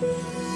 아